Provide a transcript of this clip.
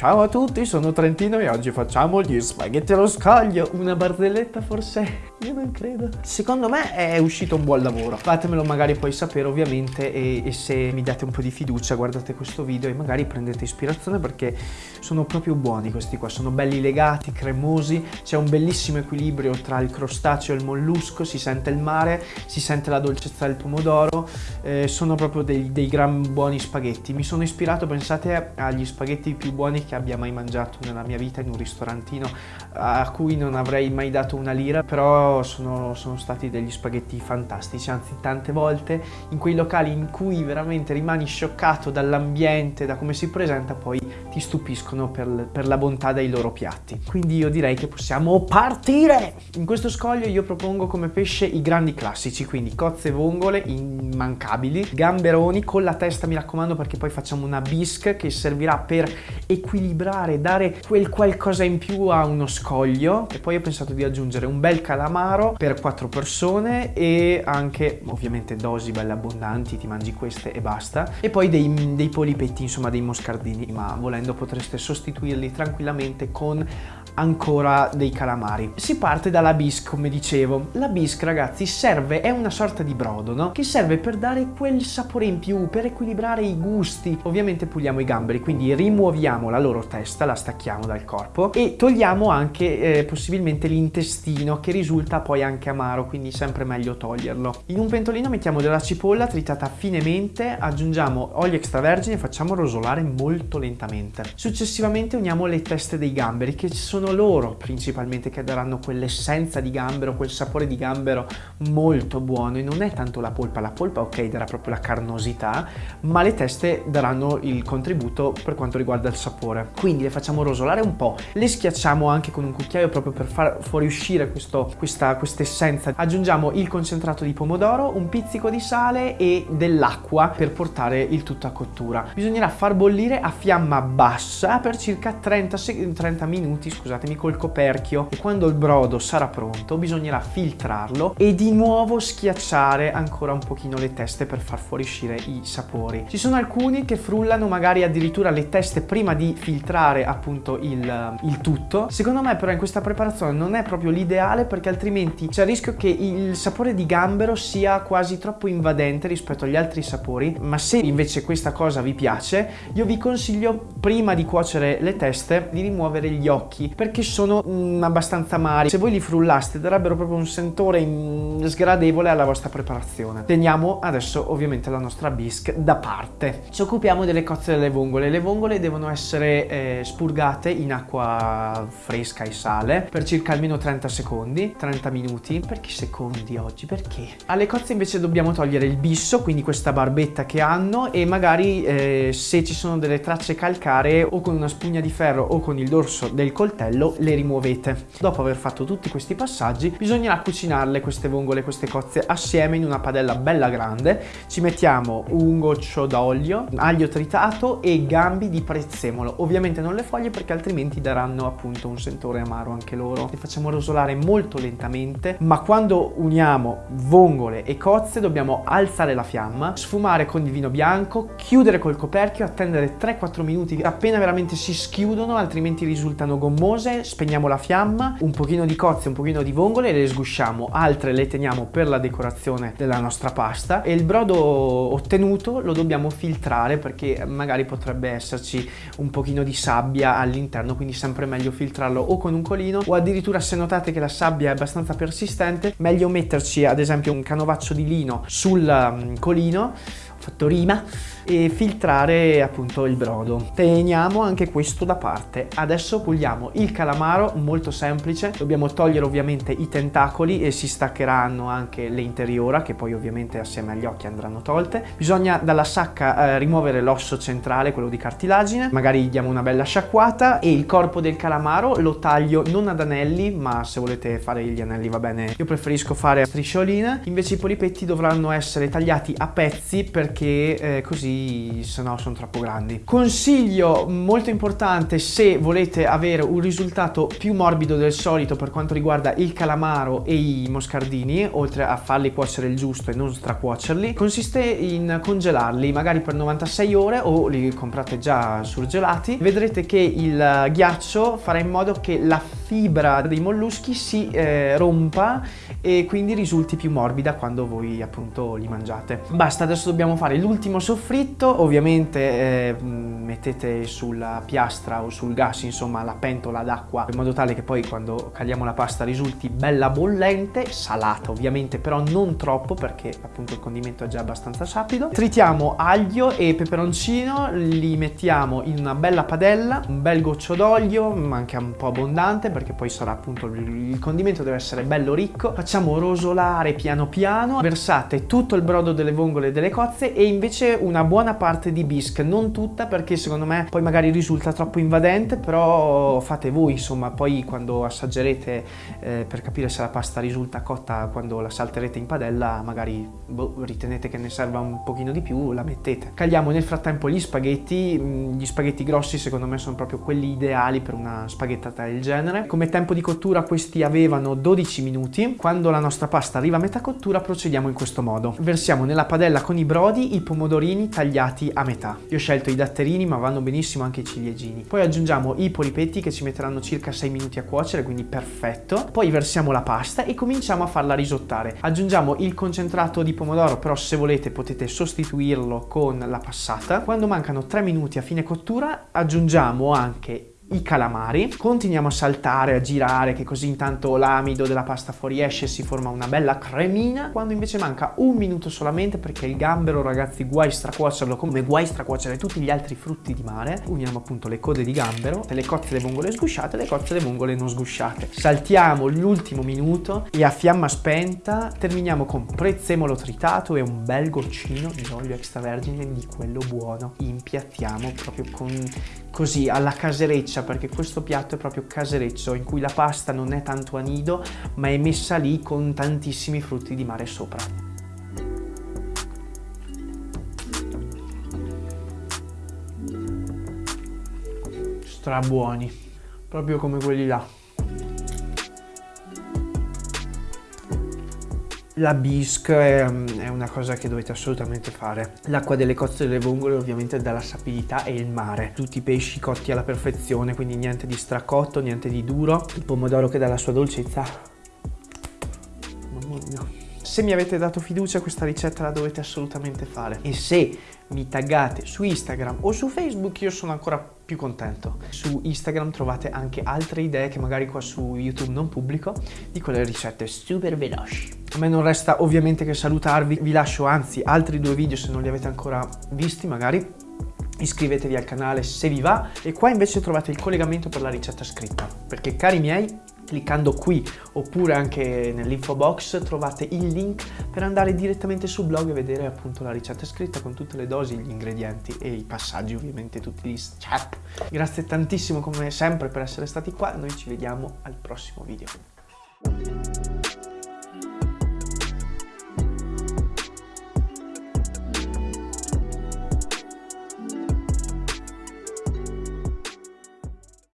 Ciao a tutti, sono Trentino e oggi facciamo gli spaghetti allo scoglio. Una barzelletta forse? Io non credo. Secondo me è uscito un buon lavoro. Fatemelo magari poi sapere ovviamente e, e se mi date un po' di fiducia guardate questo video e magari prendete ispirazione perché sono proprio buoni questi qua. Sono belli legati, cremosi, c'è un bellissimo equilibrio tra il crostaceo e il mollusco, si sente il mare, si sente la dolcezza del pomodoro, eh, sono proprio dei, dei gran buoni spaghetti. Mi sono ispirato, pensate, agli spaghetti più buoni che abbia mai mangiato nella mia vita in un ristorantino a cui non avrei mai dato una lira, però sono, sono stati degli spaghetti fantastici, anzi tante volte in quei locali in cui veramente rimani scioccato dall'ambiente, da come si presenta, poi ti stupiscono per, per la bontà dei loro piatti. Quindi io direi che possiamo partire! In questo scoglio io propongo come pesce i grandi classici, quindi cozze vongole immancabili, gamberoni con la testa mi raccomando perché poi facciamo una bisque che servirà per equilibrare, dare quel qualcosa in più a uno scoglio e poi ho pensato di aggiungere un bel calamaro per quattro persone e anche ovviamente dosi belle abbondanti, ti mangi queste e basta. E poi dei, dei polipetti insomma dei moscardini ma volendo potreste sostituirli tranquillamente con ancora dei calamari. Si parte dalla bisque, come dicevo. La bisque, ragazzi, serve, è una sorta di brodo, no? Che serve per dare quel sapore in più, per equilibrare i gusti. Ovviamente puliamo i gamberi, quindi rimuoviamo la loro testa, la stacchiamo dal corpo e togliamo anche eh, possibilmente l'intestino che risulta poi anche amaro, quindi sempre meglio toglierlo. In un pentolino mettiamo della cipolla tritata finemente, aggiungiamo olio extravergine e facciamo rosolare molto lentamente. Successivamente uniamo le teste dei gamberi che sono sono loro principalmente che daranno quell'essenza di gambero, quel sapore di gambero molto buono e non è tanto la polpa, la polpa ok darà proprio la carnosità, ma le teste daranno il contributo per quanto riguarda il sapore. Quindi le facciamo rosolare un po', le schiacciamo anche con un cucchiaio proprio per far fuoriuscire questa essenza. Aggiungiamo il concentrato di pomodoro, un pizzico di sale e dell'acqua per portare il tutto a cottura. Bisognerà far bollire a fiamma bassa per circa 30, 30 minuti, scusate scusatemi, col coperchio e quando il brodo sarà pronto bisognerà filtrarlo e di nuovo schiacciare ancora un pochino le teste per far fuoriuscire i sapori. Ci sono alcuni che frullano magari addirittura le teste prima di filtrare appunto il, il tutto. Secondo me però in questa preparazione non è proprio l'ideale perché altrimenti c'è il rischio che il sapore di gambero sia quasi troppo invadente rispetto agli altri sapori, ma se invece questa cosa vi piace, io vi consiglio prima di cuocere le teste di rimuovere gli occhi perché sono mm, abbastanza amari. Se voi li frullaste darebbero proprio un sentore mm, sgradevole alla vostra preparazione. Teniamo adesso ovviamente la nostra bisque da parte. Ci occupiamo delle cozze delle vongole. Le vongole devono essere eh, spurgate in acqua fresca e sale per circa almeno 30 secondi, 30 minuti. Perché secondi oggi? Perché? Alle cozze invece dobbiamo togliere il bisso, quindi questa barbetta che hanno e magari eh, se ci sono delle tracce calcaree o con una spugna di ferro o con il dorso del coltello coltello le rimuovete. Dopo aver fatto tutti questi passaggi bisognerà cucinarle queste vongole, queste cozze assieme in una padella bella grande. Ci mettiamo un goccio d'olio, aglio tritato e gambi di prezzemolo. Ovviamente non le foglie perché altrimenti daranno appunto un sentore amaro anche loro. Le facciamo rosolare molto lentamente ma quando uniamo vongole e cozze dobbiamo alzare la fiamma, sfumare con il vino bianco, chiudere col coperchio, attendere 3-4 minuti appena veramente si schiudono altrimenti risultano gommose cose, spegniamo la fiamma, un pochino di cozze, un pochino di vongole, le sgusciamo, altre le teniamo per la decorazione della nostra pasta e il brodo ottenuto lo dobbiamo filtrare perché magari potrebbe esserci un pochino di sabbia all'interno, quindi sempre meglio filtrarlo o con un colino o addirittura se notate che la sabbia è abbastanza persistente, meglio metterci ad esempio un canovaccio di lino sul mm, colino fatto rima e filtrare appunto il brodo. Teniamo anche questo da parte. Adesso puliamo il calamaro, molto semplice. Dobbiamo togliere ovviamente i tentacoli e si staccheranno anche le interiora che poi ovviamente assieme agli occhi andranno tolte. Bisogna dalla sacca eh, rimuovere l'osso centrale, quello di cartilagine. Magari diamo una bella sciacquata e il corpo del calamaro lo taglio non ad anelli ma se volete fare gli anelli va bene. Io preferisco fare a striscioline. Invece i polipetti dovranno essere tagliati a pezzi per perché eh, così se no sono troppo grandi. Consiglio molto importante se volete avere un risultato più morbido del solito per quanto riguarda il calamaro e i moscardini, oltre a farli cuocere il giusto e non stracuocerli, consiste in congelarli magari per 96 ore o li comprate già surgelati. Vedrete che il ghiaccio farà in modo che la fibra dei molluschi si eh, rompa e quindi risulti più morbida quando voi appunto li mangiate. Basta, adesso dobbiamo fare l'ultimo soffritto, ovviamente eh, mettete sulla piastra o sul gas insomma la pentola d'acqua in modo tale che poi quando caliamo la pasta risulti bella bollente, salata ovviamente però non troppo perché appunto il condimento è già abbastanza sapido. Tritiamo aglio e peperoncino, li mettiamo in una bella padella, un bel goccio d'olio, ma anche un po' abbondante perché poi sarà appunto il condimento deve essere bello ricco. Facciamo rosolare piano piano, versate tutto il brodo delle vongole e delle cozze e invece una buona parte di bisque, non tutta perché secondo me poi magari risulta troppo invadente, però fate voi insomma, poi quando assaggerete eh, per capire se la pasta risulta cotta quando la salterete in padella, magari boh, ritenete che ne serva un pochino di più, la mettete. Cagliamo nel frattempo gli spaghetti, mm, gli spaghetti grossi secondo me sono proprio quelli ideali per una spaghettata del genere. Come tempo di cottura questi avevano 12 minuti, quando la nostra pasta arriva a metà cottura procediamo in questo modo. Versiamo nella padella con i brodi i pomodorini tagliati a metà. Io ho scelto i datterini ma vanno benissimo anche i ciliegini. Poi aggiungiamo i polipetti che ci metteranno circa 6 minuti a cuocere, quindi perfetto. Poi versiamo la pasta e cominciamo a farla risottare. Aggiungiamo il concentrato di pomodoro, però se volete potete sostituirlo con la passata. Quando mancano 3 minuti a fine cottura aggiungiamo anche i calamari, continuiamo a saltare, a girare che così intanto l'amido della pasta fuoriesce e si forma una bella cremina. Quando invece manca un minuto solamente perché il gambero ragazzi guai stracuocerlo come guai stracuocere tutti gli altri frutti di mare uniamo appunto le code di gambero le cozze le vongole sgusciate e le cozze le vongole non sgusciate. Saltiamo l'ultimo minuto e a fiamma spenta terminiamo con prezzemolo tritato e un bel goccino di olio extravergine di quello buono. Impiattiamo proprio con così alla casereccia perché questo piatto è proprio casereccio in cui la pasta non è tanto a nido ma è messa lì con tantissimi frutti di mare sopra. Strabuoni, proprio come quelli là. La bisque è, è, una cosa che dovete assolutamente fare. L'acqua delle cozze delle vongole ovviamente dà la sapidità e il mare. Tutti i pesci cotti alla perfezione, quindi niente di stracotto, niente di duro. Il pomodoro che dà la sua dolcezza. Mamma mia. Se mi avete dato fiducia questa ricetta la dovete assolutamente fare. E se mi taggate su Instagram o su Facebook io sono ancora più contento. Su Instagram trovate anche altre idee che magari qua su YouTube non pubblico di quelle ricette super veloci. A me non resta ovviamente che salutarvi, vi lascio anzi altri due video se non li avete ancora visti magari iscrivetevi al canale se vi va e qua invece trovate il collegamento per la ricetta scritta perché cari miei cliccando qui oppure anche nell'info box trovate il link per andare direttamente sul blog e vedere appunto la ricetta scritta con tutte le dosi, gli ingredienti e i passaggi ovviamente tutti gli step. Grazie tantissimo come sempre per essere stati qua, noi ci vediamo al prossimo video.